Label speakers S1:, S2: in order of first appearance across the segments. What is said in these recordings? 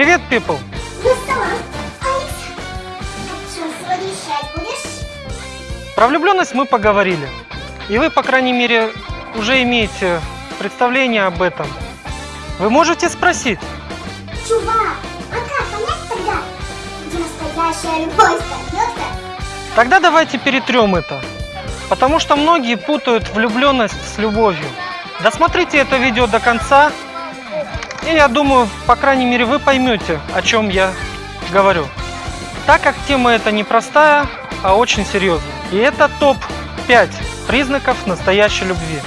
S1: Привет, people!
S2: Ну?
S1: Про влюбленность мы поговорили. И вы, по крайней мере, уже имеете представление об этом. Вы можете спросить,
S2: Чувак, а понять тогда, где настоящая любовь коснется?
S1: тогда давайте перетрем это. Потому что многие путают влюбленность с любовью. Досмотрите это видео до конца, и я думаю, по крайней мере, вы поймете, о чем я говорю. Так как тема эта не простая, а очень серьезная. И это топ-5 признаков настоящей любви.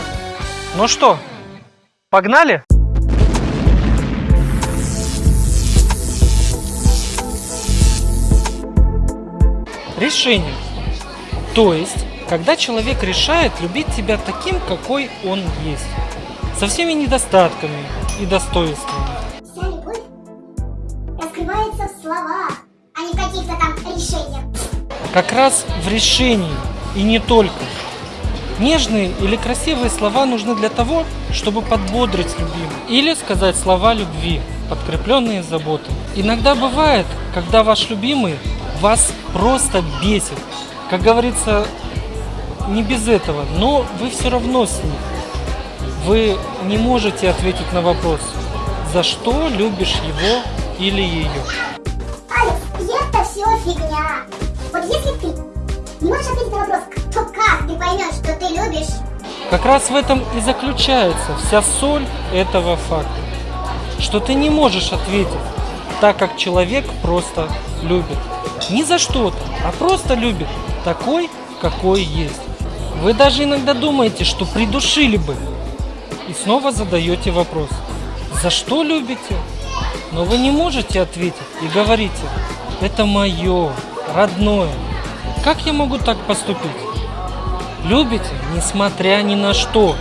S1: Ну что, погнали? Решение. То есть, когда человек решает любить тебя таким, какой он есть. Со всеми недостатками и достоинствами.
S2: Вся любовь раскрывается в словах, а не в каких-то там решениях.
S1: Как раз в решении и не только. Нежные или красивые слова нужны для того, чтобы подбодрить любимого. Или сказать слова любви, подкрепленные заботой. Иногда бывает, когда ваш любимый вас просто бесит. Как говорится, не без этого, но вы все равно с ним. Вы не можете ответить на вопрос, за что любишь его или ее.
S2: Алекс, это все фигня. Вот если ты не можешь ответить на вопрос, то как ты поймешь, что ты любишь?
S1: Как раз в этом и заключается вся соль этого факта. Что ты не можешь ответить, так как человек просто любит. Не за что-то, а просто любит такой, какой есть. Вы даже иногда думаете, что придушили бы. И снова задаете вопрос, за что любите? Но вы не можете ответить и говорите, это мое, родное. Как я могу так поступить? Любите, несмотря ни на что,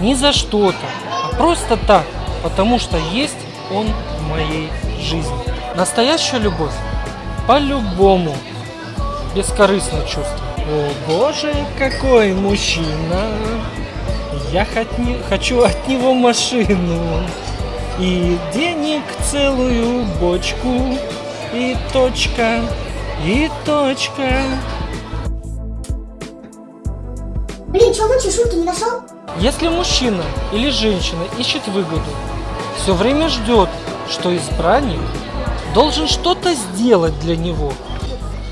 S1: ни за что-то, а просто так, потому что есть он в моей жизни. Настоящая любовь по-любому бескорыстное чувство. О боже, какой мужчина! Я хоть- хочу от него машину и денег целую бочку и точка, и точка.
S2: Блин, что, лучше шутки не нашел?
S1: Если мужчина или женщина ищет выгоду, все время ждет, что избранник должен что-то сделать для него.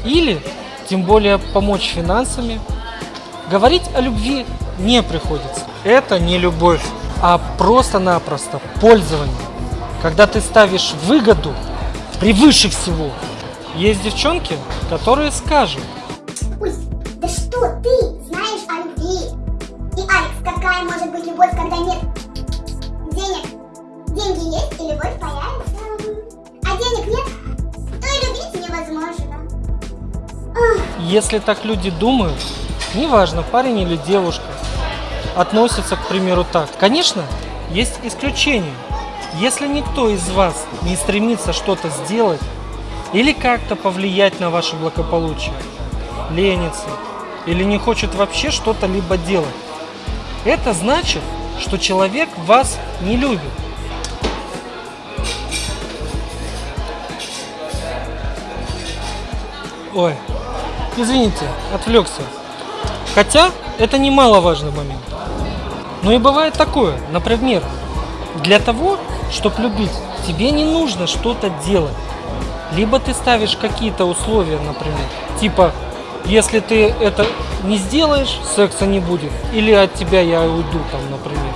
S1: Или, тем более, помочь финансами. Говорить о любви не приходится. Это не любовь, а просто-напросто пользование. Когда ты ставишь выгоду превыше всего. Есть девчонки, которые скажут,
S2: Ой, да что ты знаешь о любви? И, Алекс, какая может быть любовь, когда нет денег? Деньги есть, и любовь появится. А денег нет, то и любить невозможно. Ах,
S1: Если так люди думают, неважно, парень или девушка, относятся, к примеру, так. Конечно, есть исключения. Если никто из вас не стремится что-то сделать или как-то повлиять на ваше благополучие, ленится или не хочет вообще что-то либо делать, это значит, что человек вас не любит. Ой, извините, отвлекся. Хотя это немаловажный момент. Но и бывает такое, например, для того, чтобы любить, тебе не нужно что-то делать. Либо ты ставишь какие-то условия, например, типа, если ты это не сделаешь, секса не будет, или от тебя я уйду, там, например.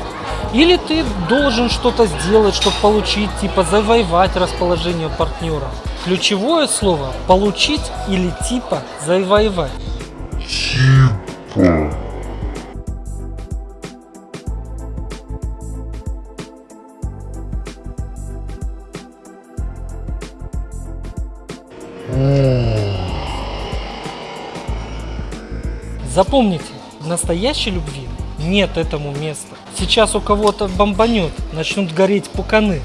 S1: Или ты должен что-то сделать, чтобы получить, типа, завоевать расположение партнера. Ключевое слово – получить или типа завоевать. Запомните, в настоящей любви нет этому места. Сейчас у кого-то бомбанет, начнут гореть пуканы.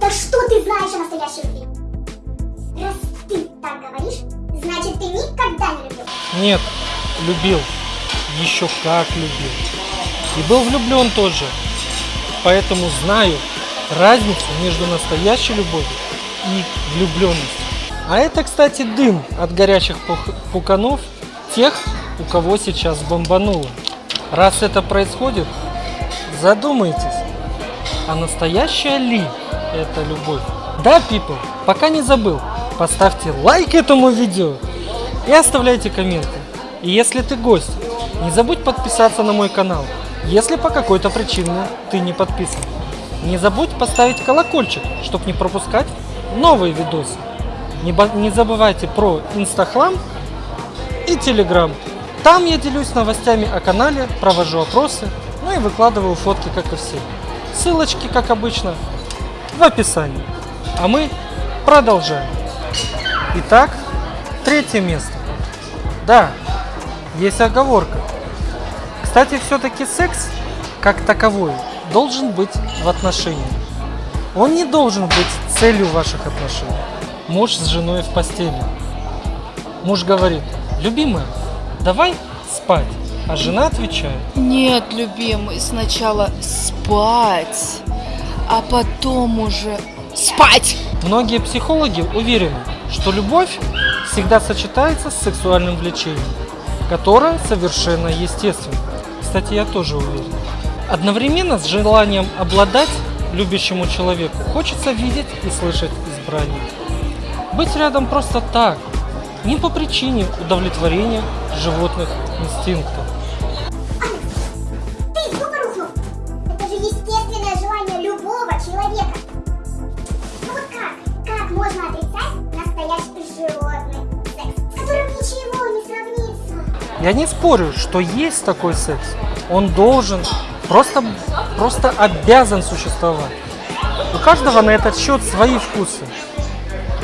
S2: да что ты знаешь о настоящей любви? Раз ты так говоришь, значит ты никогда не любил.
S1: Нет, любил. Еще как любил. И был влюблен тоже. Поэтому знаю разницу между настоящей любовью и влюбленность. А это, кстати, дым от горячих пуканов тех, у кого сейчас бомбануло. Раз это происходит, задумайтесь, а настоящая ли это любовь? Да, people, пока не забыл, поставьте лайк этому видео и оставляйте комменты. И если ты гость, не забудь подписаться на мой канал, если по какой-то причине ты не подписан. Не забудь поставить колокольчик, чтобы не пропускать новые видосы. Не, не забывайте про Инстахлам и Телеграм. Там я делюсь новостями о канале, провожу опросы, ну и выкладываю фотки, как и все. Ссылочки, как обычно, в описании. А мы продолжаем. Итак, третье место. Да, есть оговорка. Кстати, все-таки секс, как таковой, должен быть в отношениях. Он не должен быть целью ваших отношений. Муж с женой в постели. Муж говорит, любимая, давай спать. А жена отвечает,
S3: Нет, любимый, сначала спать, а потом уже спать.
S1: Многие психологи уверены, что любовь всегда сочетается с сексуальным влечением, которое совершенно естественно. Кстати, я тоже уверен. Одновременно с желанием обладать любящему человеку хочется видеть и слышать избрание. Быть рядом просто так, не по причине удовлетворения животных инстинктов.
S2: Ты из дуба рухнул. Это же естественное желание любого человека. Ну вот как? Как можно отрицать настоящий животный секс, с которым ничего не сравнится?
S1: Я не спорю, что есть такой секс. Он должен, просто, просто обязан существовать. У каждого на этот счет свои вкусы.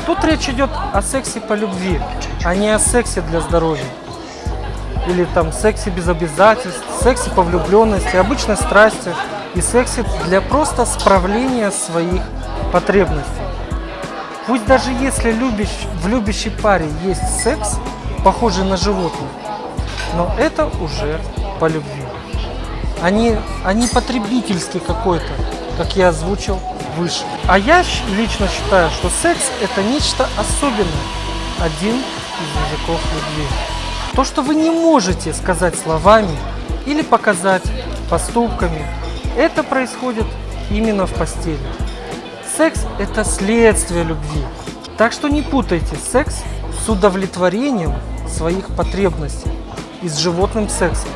S1: Тут речь идет о сексе по любви, а не о сексе для здоровья. Или там сексе без обязательств, сексе по влюбленности, обычной страсти и сексе для просто справления своих потребностей. Пусть даже если любящ, в любящей паре есть секс, похожий на животных, но это уже по любви. Они, они потребительский какой-то, как я озвучил выше. А я лично считаю, что секс это нечто особенное, один из языков любви. То, что вы не можете сказать словами или показать поступками, это происходит именно в постели. Секс – это следствие любви. Так что не путайте секс с удовлетворением своих потребностей и с животным сексом,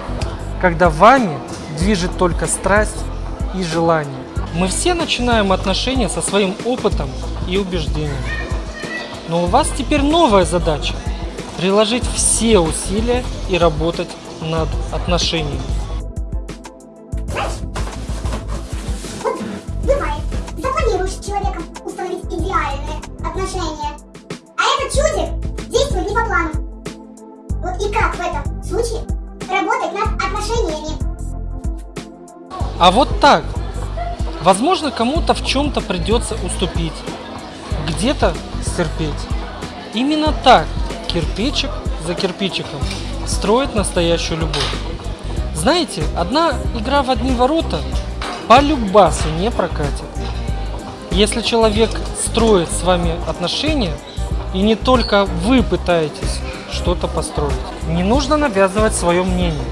S1: когда вами движет только страсть и желание. Мы все начинаем отношения со своим опытом и убеждениями. Но у вас теперь новая задача – приложить все усилия и работать над отношениями.
S2: Вот бывает, запланируешь с человеком установить идеальные отношения, а этот чудик действует не по плану. Вот и как в этом случае работать над отношениями?
S1: А вот так. Возможно, кому-то в чем-то придется уступить, где-то стерпеть. Именно так кирпичик за кирпичиком строит настоящую любовь. Знаете, одна игра в одни ворота по любасу не прокатит. Если человек строит с вами отношения, и не только вы пытаетесь что-то построить, не нужно навязывать свое мнение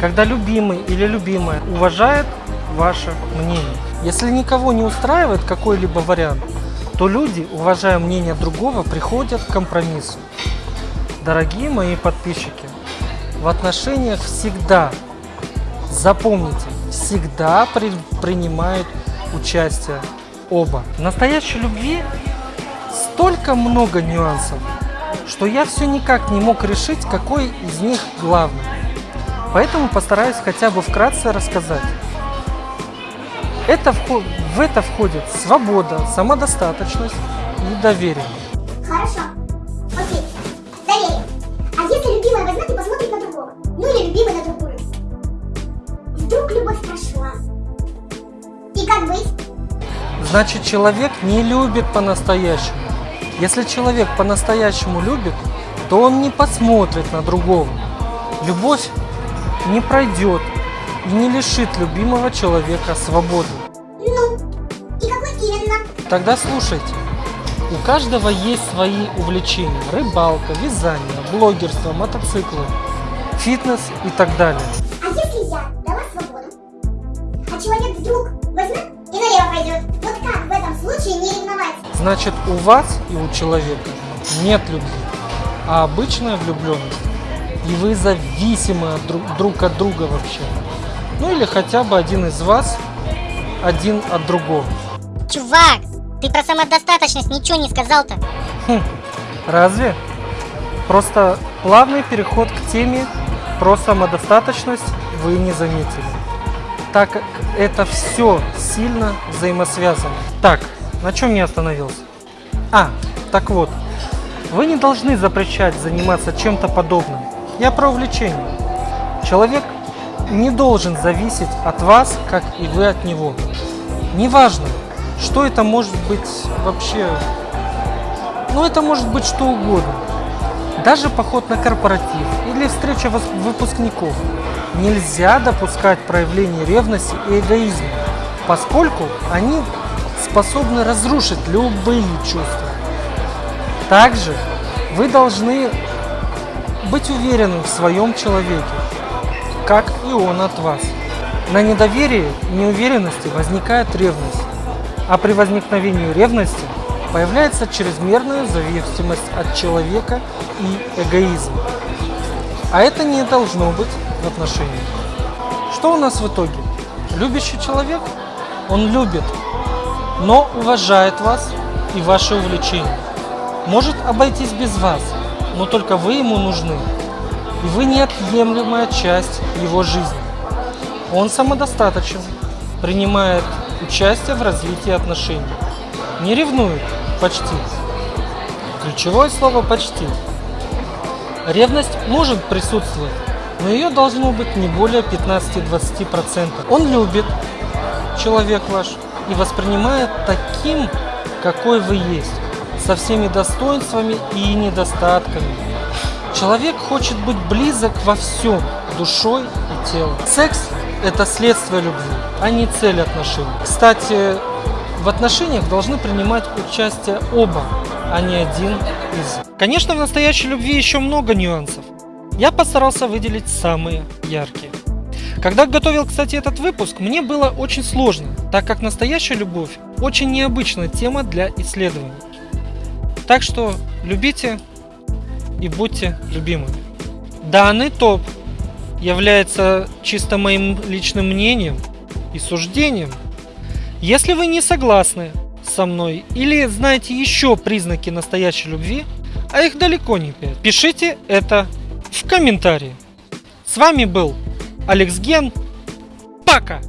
S1: когда любимый или любимая уважает ваше мнение. Если никого не устраивает какой-либо вариант, то люди, уважая мнение другого, приходят к компромиссу. Дорогие мои подписчики, в отношениях всегда, запомните, всегда при- принимают участие оба. В настоящей любви столько много нюансов, что я все никак не мог решить, какой из них главный. Поэтому постараюсь хотя бы вкратце рассказать. Это вхо- в это входит свобода, самодостаточность и доверие.
S2: Хорошо. Окей. Доверие. А если любимая возьмет и посмотрит на другого? Ну или любимый на другую? Вдруг любовь прошла? И как быть?
S1: Значит, человек не любит по-настоящему. Если человек по-настоящему любит, то он не посмотрит на другого. Любовь не пройдет и не лишит любимого человека свободы.
S2: Ну, и какой именно?
S1: Тогда слушайте. У каждого есть свои увлечения. Рыбалка, вязание, блогерство, мотоциклы, фитнес и так далее.
S2: А если я дала свободу, а человек вдруг возьмет и налево пойдет? Вот как в этом случае не ревновать?
S1: Значит, у вас и у человека нет любви, а обычная влюбленность. И вы зависимы друг, друг от друга вообще. Ну или хотя бы один из вас один от другого.
S4: Чувак, ты про самодостаточность ничего не сказал-то.
S1: Хм, разве? Просто плавный переход к теме про самодостаточность вы не заметили. Так как это все сильно взаимосвязано. Так, на чем я остановился? А, так вот, вы не должны запрещать заниматься чем-то подобным. Я про увлечение. Человек не должен зависеть от вас, как и вы от него. Неважно, что это может быть вообще... Ну, это может быть что угодно. Даже поход на корпоратив или встреча выпускников. Нельзя допускать проявление ревности и эгоизма, поскольку они способны разрушить любые чувства. Также вы должны быть уверенным в своем человеке, как и он от вас. На недоверии и неуверенности возникает ревность, а при возникновении ревности появляется чрезмерная зависимость от человека и эгоизм. А это не должно быть в отношениях. Что у нас в итоге? Любящий человек, он любит, но уважает вас и ваши увлечения. Может обойтись без вас, но только вы ему нужны. И вы неотъемлемая часть его жизни. Он самодостаточен, принимает участие в развитии отношений. Не ревнует, почти. Ключевое слово «почти». Ревность может присутствовать, но ее должно быть не более 15-20%. Он любит, человек ваш, и воспринимает таким, какой вы есть, со всеми достоинствами и недостатками. Человек хочет быть близок во всем, душой и телом. Секс – это следствие любви, а не цель отношений. Кстати, в отношениях должны принимать участие оба, а не один из. Конечно, в настоящей любви еще много нюансов. Я постарался выделить самые яркие. Когда готовил, кстати, этот выпуск, мне было очень сложно, так как настоящая любовь очень необычная тема для исследований. Так что любите и будьте любимыми. Данный топ является чисто моим личным мнением и суждением. Если вы не согласны со мной или знаете еще признаки настоящей любви, а их далеко не пять, пишите это в комментарии. С вами был Алекс Ген. Пока!